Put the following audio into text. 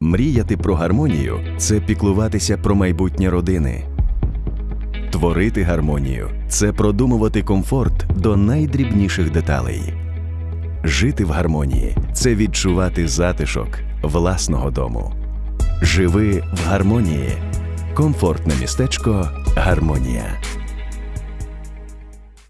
Мріяти про гармонію це піклуватися про майбутнє родини. Творити гармонію це продумувати комфорт до найдрібніших деталей. Жити в гармонії це відчувати затишок власного дому. Живи в гармонії. Комфортне містечко Гармонія.